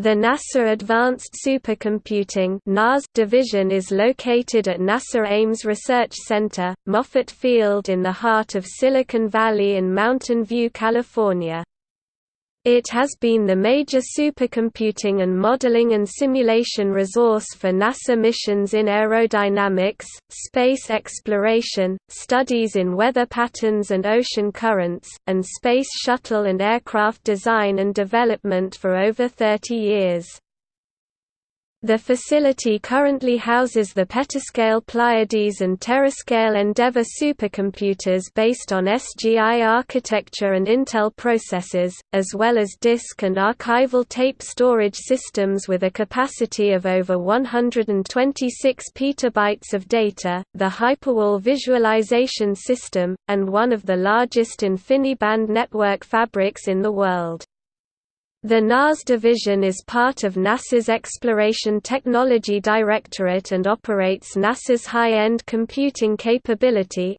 The NASA Advanced Supercomputing division is located at NASA Ames Research Center, Moffett Field in the heart of Silicon Valley in Mountain View, California. It has been the major supercomputing and modeling and simulation resource for NASA missions in aerodynamics, space exploration, studies in weather patterns and ocean currents, and space shuttle and aircraft design and development for over 30 years. The facility currently houses the petascale Pleiades and terascale Endeavour supercomputers based on SGI architecture and Intel processors, as well as disk and archival tape storage systems with a capacity of over 126 petabytes of data, the Hyperwall visualization system, and one of the largest InfiniBand network fabrics in the world. The NAS division is part of NASA's Exploration Technology Directorate and operates NASA's High-End Computing Capability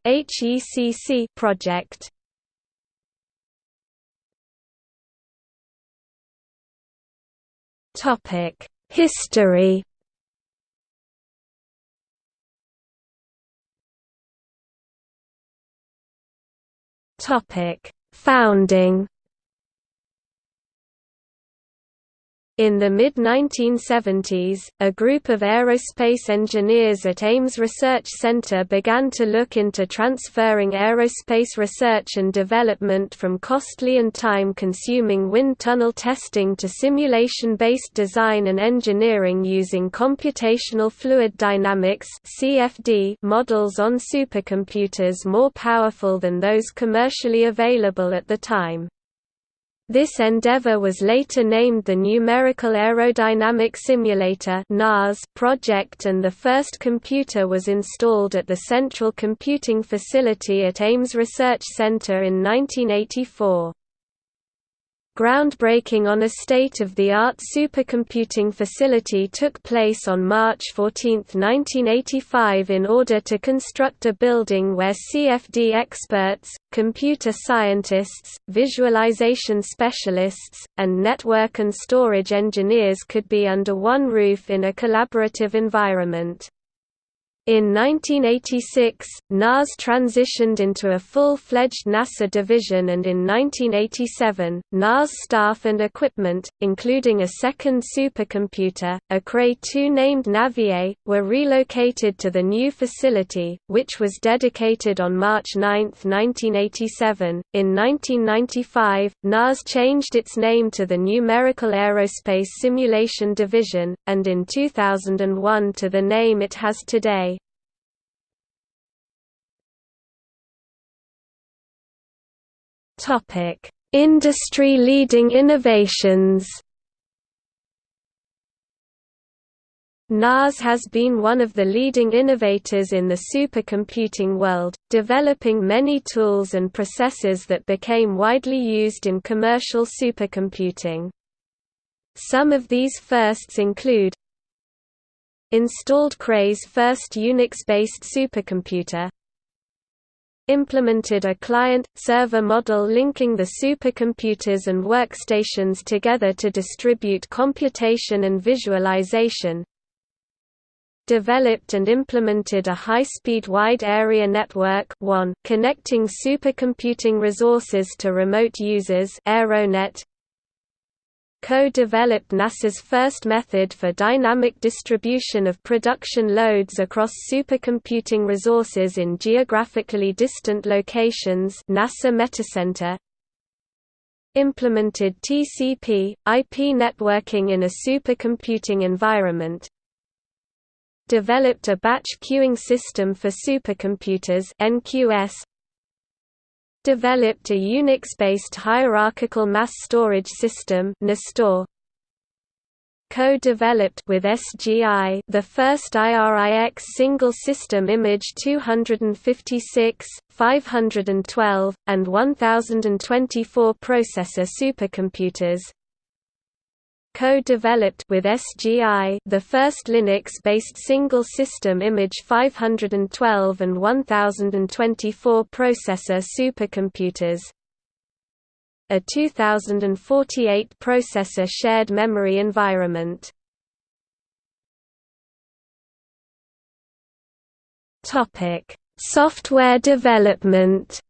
project. History Founding In the mid-1970s, a group of aerospace engineers at Ames Research Center began to look into transferring aerospace research and development from costly and time-consuming wind tunnel testing to simulation-based design and engineering using computational fluid dynamics models on supercomputers more powerful than those commercially available at the time. This endeavor was later named the Numerical Aerodynamic Simulator project and the first computer was installed at the Central Computing Facility at Ames Research Center in 1984. Groundbreaking on a state-of-the-art supercomputing facility took place on March 14, 1985 in order to construct a building where CFD experts, computer scientists, visualization specialists, and network and storage engineers could be under one roof in a collaborative environment. In 1986, NAS transitioned into a full-fledged NASA division and in 1987, NAS staff and equipment, including a second supercomputer, a Cray 2 named Navier, were relocated to the new facility, which was dedicated on March 9, 1987. In 1995, NAS changed its name to the Numerical Aerospace Simulation Division, and in 2001 to the name it has today. Industry-leading innovations. NAS has been one of the leading innovators in the supercomputing world, developing many tools and processors that became widely used in commercial supercomputing. Some of these firsts include installed Cray's first Unix-based supercomputer, implemented a client-server model linking the supercomputers and workstations together to distribute computation and visualization, developed and implemented a high-speed wide-area network connecting supercomputing resources to remote users Aeronet, co-developed NASA's first method for dynamic distribution of production loads across supercomputing resources in geographically distant locations NASA Metacenter implemented TCP, IP networking in a supercomputing environment. Developed a batch queuing system for supercomputers NQS developed a Unix-based hierarchical mass storage system NAStore, co-developed with SGI the first IRIX single system image 256, 512, and 1024 processor supercomputers co-developed with SGI the first Linux-based single system image 512 and 1024 processor supercomputers a 2048 processor shared memory environment. Topic: Software development.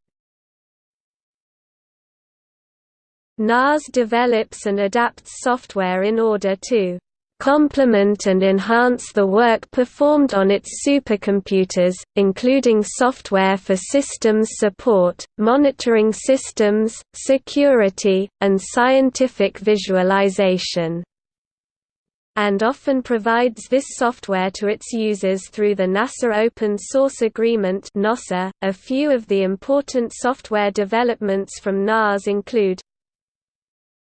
NAS develops and adapts software in order to complement and enhance the work performed on its supercomputers, including software for systems support, monitoring systems, security, and scientific visualization and often provides this software to its users through the NASA Open Source Agreement. A few of the important software developments from NAS include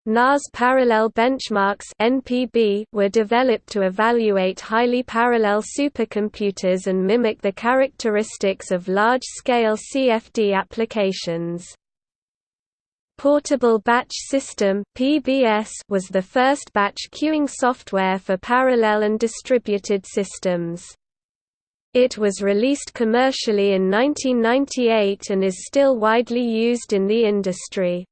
NAS parallel benchmarks (NPB) were developed to evaluate highly parallel supercomputers and mimic the characteristics of large-scale CFD applications. Portable Batch System (PBS) was the first batch queuing software for parallel and distributed systems. It was released commercially in 1998 and is still widely used in the industry.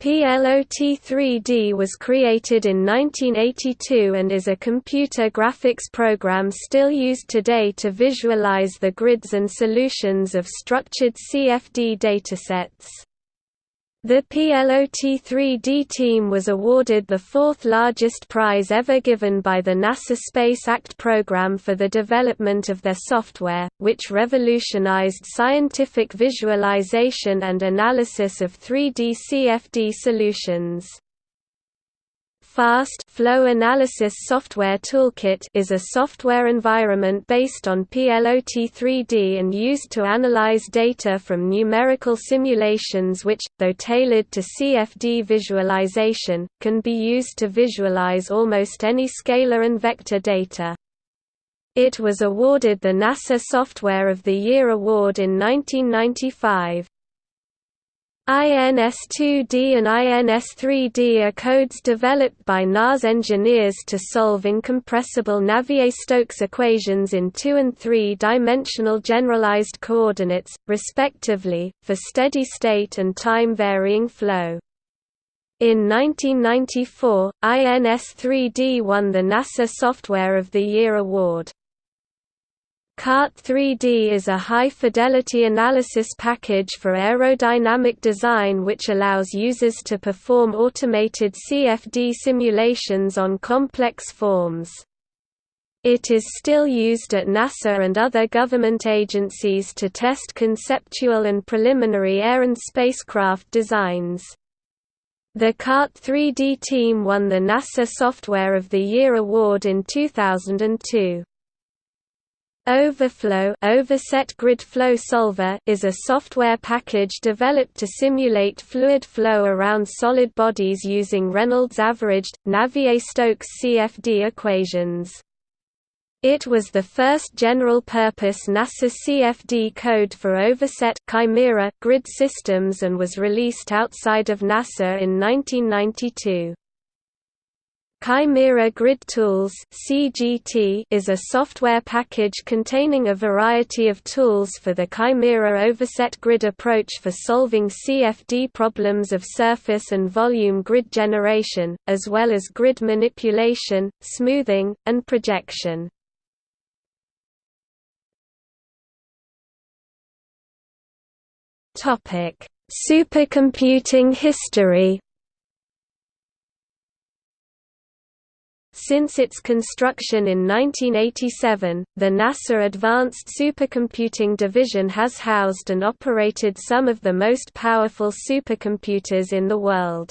PLOT3D was created in 1982 and is a computer graphics program still used today to visualize the grids and solutions of structured CFD datasets. The PLOT-3D team was awarded the fourth largest prize ever given by the NASA Space Act program for the development of their software, which revolutionized scientific visualization and analysis of 3D CFD solutions. FAST Flow Analysis Software Toolkit is a software environment based on PLOT3D and used to analyze data from numerical simulations which, though tailored to CFD visualization, can be used to visualize almost any scalar and vector data. It was awarded the NASA Software of the Year award in 1995. INS2D and INS3D are codes developed by NAS engineers to solve incompressible Navier-Stokes equations in two- and three-dimensional generalized coordinates, respectively, for steady-state and time-varying flow. In 1994, INS3D won the NASA Software of the Year award. CART 3D is a high-fidelity analysis package for aerodynamic design which allows users to perform automated CFD simulations on complex forms. It is still used at NASA and other government agencies to test conceptual and preliminary air and spacecraft designs. The CART 3D team won the NASA Software of the Year award in 2002. Overflow Overset Grid Flow Solver is a software package developed to simulate fluid flow around solid bodies using Reynolds averaged, Navier-Stokes CFD equations. It was the first general-purpose NASA CFD code for overset chimera grid systems and was released outside of NASA in 1992. Chimera Grid Tools (CGT) is a software package containing a variety of tools for the Chimera overset grid approach for solving CFD problems of surface and volume grid generation, as well as grid manipulation, smoothing, and projection. Topic: Supercomputing history. Since its construction in 1987, the NASA Advanced Supercomputing Division has housed and operated some of the most powerful supercomputers in the world.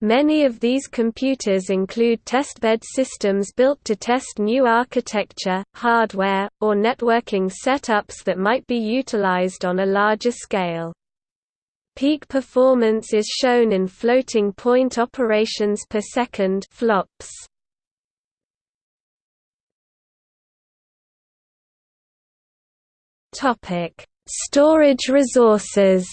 Many of these computers include testbed systems built to test new architecture, hardware, or networking setups that might be utilized on a larger scale. Peak performance is shown in floating point operations per second flops. Topic: Storage resources.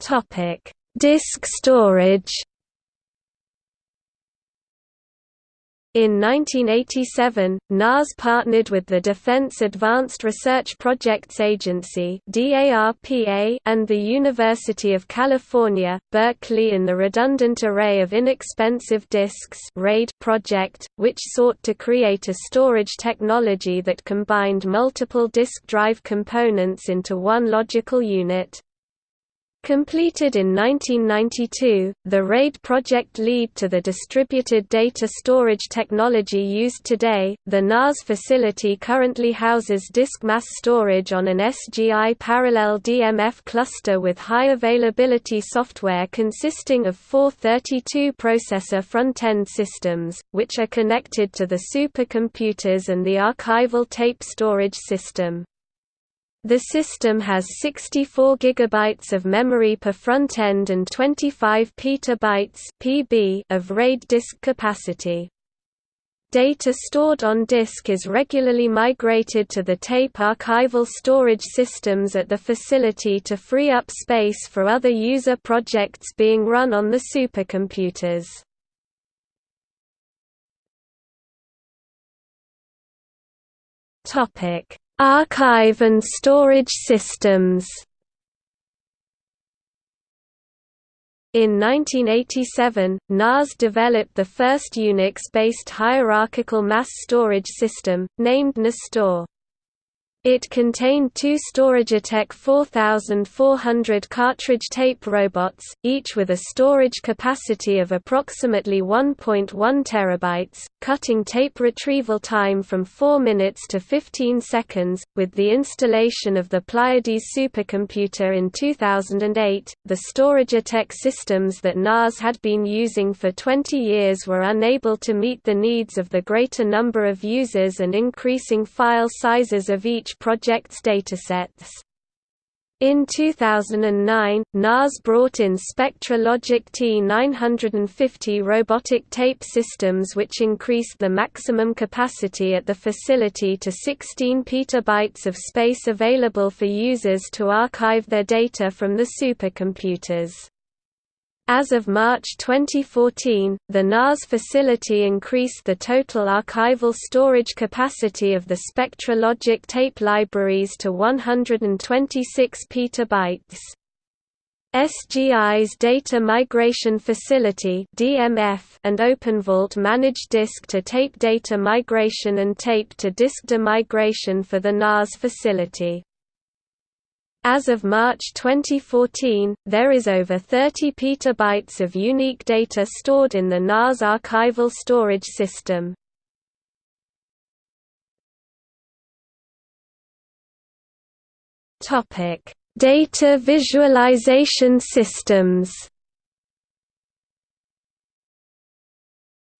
Topic: Disk storage. In 1987, NAS partnered with the Defense Advanced Research Projects Agency and the University of California, Berkeley in the Redundant Array of Inexpensive Disks project, which sought to create a storage technology that combined multiple disk drive components into one logical unit. Completed in 1992, the RAID project lead to the distributed data storage technology used today. The NAS facility currently houses disk mass storage on an SGI parallel DMF cluster with high availability software consisting of four 32 processor front-end systems, which are connected to the supercomputers and the archival tape storage system. The system has 64 GB of memory per front end and 25 petabytes (PB) of RAID disk capacity. Data stored on disk is regularly migrated to the tape archival storage systems at the facility to free up space for other user projects being run on the supercomputers. Topic: Archive and storage systems In 1987, NAS developed the first Unix-based hierarchical mass storage system, named NAStore. It contained two StorageTek 4400 cartridge tape robots, each with a storage capacity of approximately 1.1 terabytes, cutting tape retrieval time from 4 minutes to 15 seconds. With the installation of the Pleiades supercomputer in 2008, the StorageTek systems that NAS had been using for 20 years were unable to meet the needs of the greater number of users and increasing file sizes of each project's datasets. In 2009, NAS brought in SpectraLogic T950 robotic tape systems which increased the maximum capacity at the facility to 16 petabytes of space available for users to archive their data from the supercomputers. As of March 2014, the NAS facility increased the total archival storage capacity of the SpectraLogic tape libraries to 126 petabytes. SGI's Data Migration Facility (DMF) and OpenVault manage disk-to-tape data migration and tape-to-disk demigration for the NAS facility. As of March 2014, there is over 30 petabytes of unique data stored in the NAS archival storage system. Data visualization systems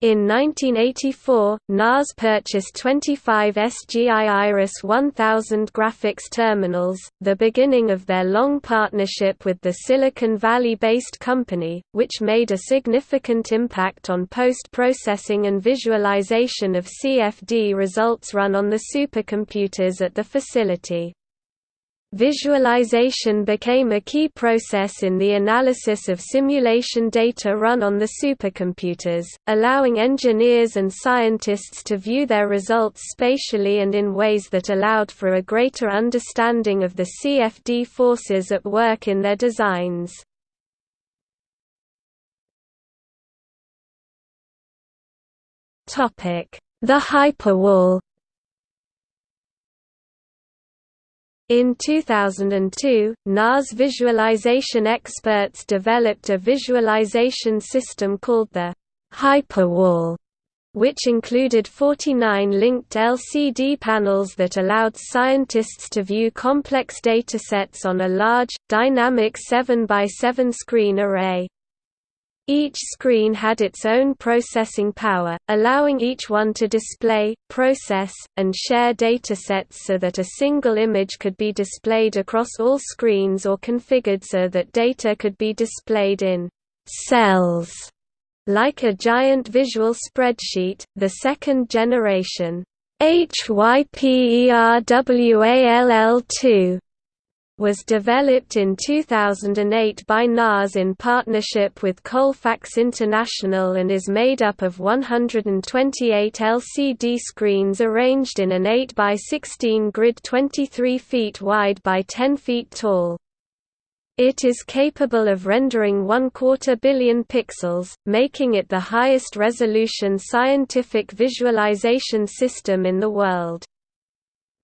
In 1984, NAS purchased 25 SGI Iris 1000 graphics terminals, the beginning of their long partnership with the Silicon Valley-based company, which made a significant impact on post-processing and visualization of CFD results run on the supercomputers at the facility. Visualization became a key process in the analysis of simulation data run on the supercomputers, allowing engineers and scientists to view their results spatially and in ways that allowed for a greater understanding of the CFD forces at work in their designs. The hyperwall In 2002, NAS visualization experts developed a visualization system called the Hyperwall, which included 49 linked LCD panels that allowed scientists to view complex datasets on a large, dynamic 7 by 7 screen array. Each screen had its own processing power, allowing each one to display, process, and share datasets so that a single image could be displayed across all screens or configured so that data could be displayed in cells like a giant visual spreadsheet, the second generation. HYPERWALL2 was developed in 2008 by NAS in partnership with Colfax International and is made up of 128 LCD screens arranged in an 8 by 16 grid 23 feet wide by 10 feet tall. It is capable of rendering one-quarter billion pixels, making it the highest resolution scientific visualization system in the world.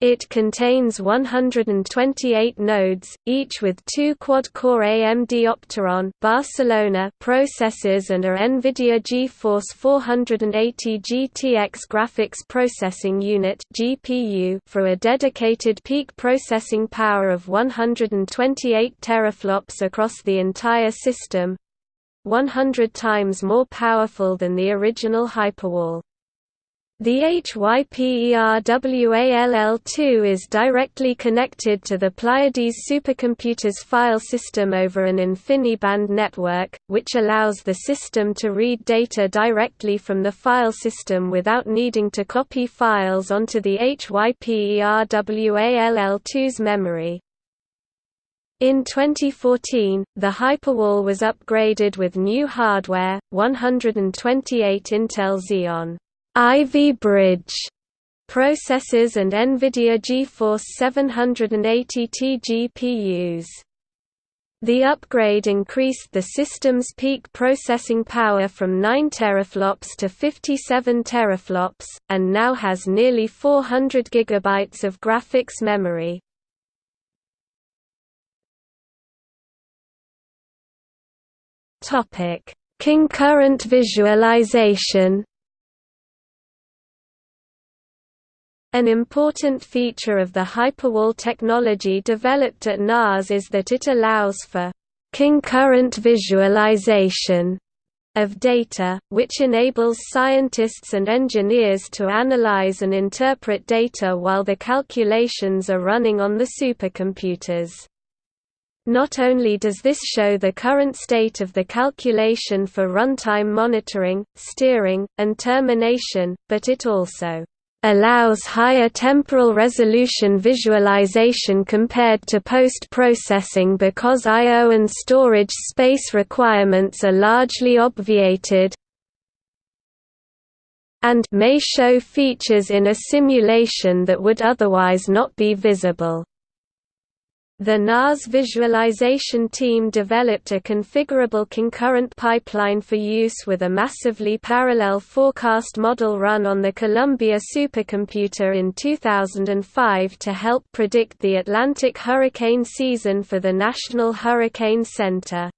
It contains 128 nodes, each with two quad-core AMD Opteron Barcelona processors and a NVIDIA GeForce 480 GTX graphics processing unit (GPU) for a dedicated peak processing power of 128 teraflops across the entire system, 100 times more powerful than the original Hyperwall. The HYPERWALL2 is directly connected to the Pleiades supercomputer's file system over an InfiniBand network, which allows the system to read data directly from the file system without needing to copy files onto the HYPERWALL2's memory. In 2014, the Hyperwall was upgraded with new hardware, 128 Intel Xeon Ivy Bridge processors and NVIDIA GeForce 780T GPUs. The upgrade increased the system's peak processing power from 9 teraflops to 57 teraflops, and now has nearly 400 GB of graphics memory. Concurrent visualization An important feature of the Hyperwall technology developed at NAS is that it allows for concurrent visualization of data, which enables scientists and engineers to analyze and interpret data while the calculations are running on the supercomputers. Not only does this show the current state of the calculation for runtime monitoring, steering, and termination, but it also allows higher temporal resolution visualization compared to post-processing because I.O. and storage space requirements are largely obviated and may show features in a simulation that would otherwise not be visible. The NAS visualization team developed a configurable concurrent pipeline for use with a massively parallel forecast model run on the Columbia supercomputer in 2005 to help predict the Atlantic hurricane season for the National Hurricane Center.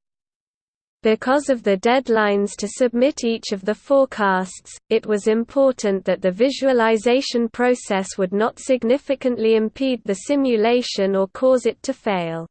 Because of the deadlines to submit each of the forecasts, it was important that the visualization process would not significantly impede the simulation or cause it to fail.